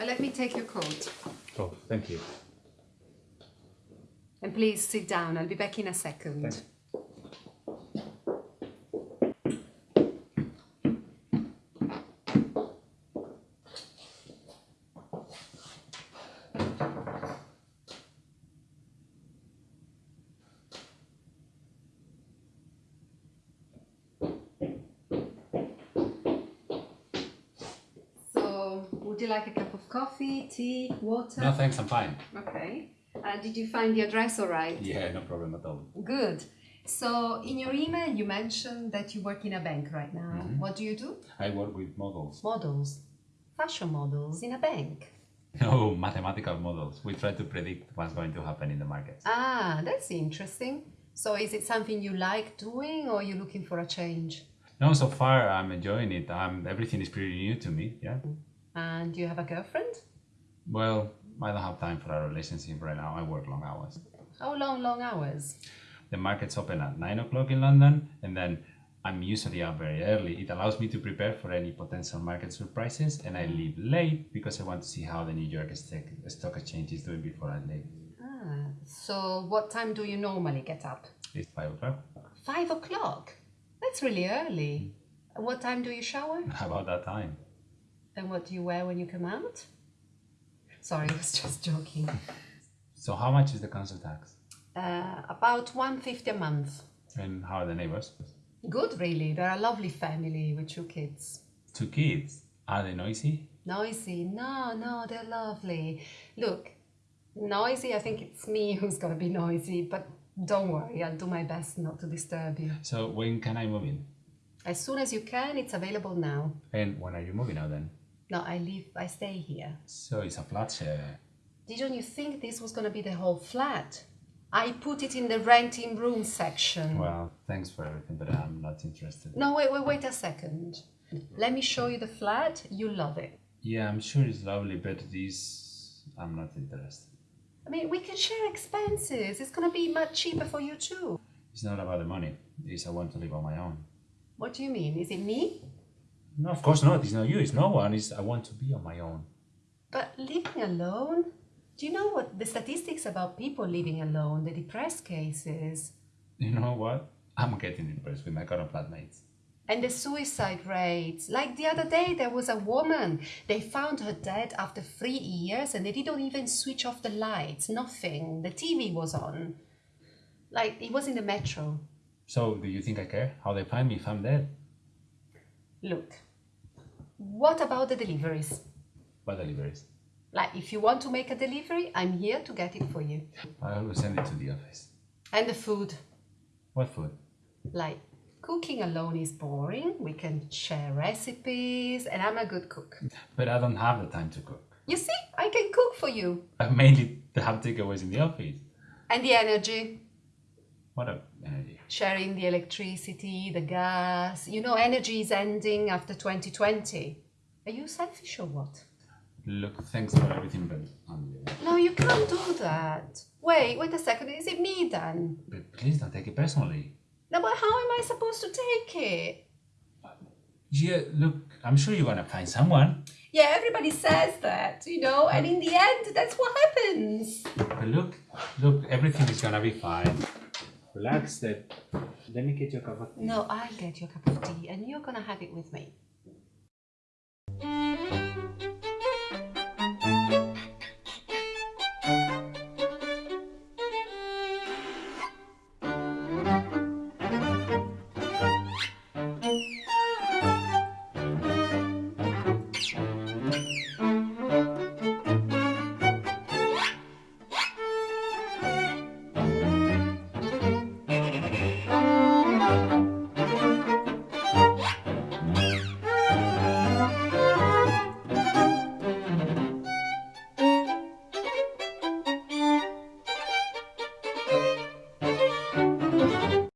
Uh, let me take your coat. Oh, thank you. And please sit down. I'll be back in a second. Thanks. So, would you like a cup of coffee, tea, water? No, thanks, I'm fine. Okay. Uh, did you find the address all right? Yeah, no problem at all. Good. So, in your email, you mentioned that you work in a bank right now. Mm-hmm. What do you do? I work with models. Models. Fashion models in a bank. No, mathematical models. We try to predict what's going to happen in the markets. Ah, that's interesting. So, is it something you like doing or you're you looking for a change? No, so far I'm enjoying it. Um, everything is pretty new to me, yeah. And do you have a girlfriend? Well, I don't have time for a relationship right now. I work long hours. How long, long hours? The markets open at 9 o'clock in London, and then I'm usually up very early. It allows me to prepare for any potential market surprises, and I leave late because I want to see how the New York Stock Stock Exchange is doing before I leave. Ah, so what time do you normally get up? It's 5 o'clock. Five o'clock. That's really early. And what time do you shower? About that time. And what do you wear when you come out? Sorry, I was just joking. So, how much is the council tax? Uh, about 150 a month. And how are the neighbors? Good, really. They're a lovely family with two kids. Two kids. Are they noisy? Noisy? No, no, they're lovely. Look, noisy, I think it's me who's gonna be noisy, but don't worry, I'll do my best not to disturb you. So, when can I move in? As soon as you can, it's available now. And when are you moving out then? No, I live, I stay here. So, it's a flat share. Didn't you think this was gonna be the whole flat? I put it in the renting room section. Well, thanks for everything, but I'm not interested. No, wait, wait, wait a second. Let me show you the flat. You'll love it. Yeah, I'm sure it's lovely, but this. I'm not interested. I mean, we can share expenses. It's gonna be much cheaper for you too. It's not about the money. It's I want to live on my own. What do you mean? Is it me? No, of course not. It's not you. It's no one. It's I want to be on my own. But living alone? Do you know what the statistics about people living alone, the depressed cases, You know what? I'm getting impressed with my current flatmates. and the suicide rates? Like the other day, there was a woman. They found her dead after three years and they didn't even switch off the lights, nothing. The TV was on. Like it was in the metro. So, do you think I care how they find me if I'm dead? Look, what about the deliveries? What deliveries? Like, if you want to make a delivery, I'm here to get it for you. I always send it to the office. And the food, What food? like, cooking alone is boring. We can share recipes, and I'm a good cook. But I don't have the time to cook. You see, I can cook for you. I mainly have takeaways in the office. And the energy, What a energy. sharing the electricity, the gas. You know, energy is ending after 2020. Are you selfish or what? Look, thanks for everything, but um, No, you can't do that. Wait, wait a second. Is it me then? but please don't take it personally. No, but how am I supposed to take it? Yeah, look, I'm sure you're gonna find someone. Yeah, everybody says that, you know, and in the end, that's what happens. But look, look, everything is gonna be fine. Relax, Dad. Let me get your cup of tea. No, I'll get your cup of tea and you're gonna have it with me.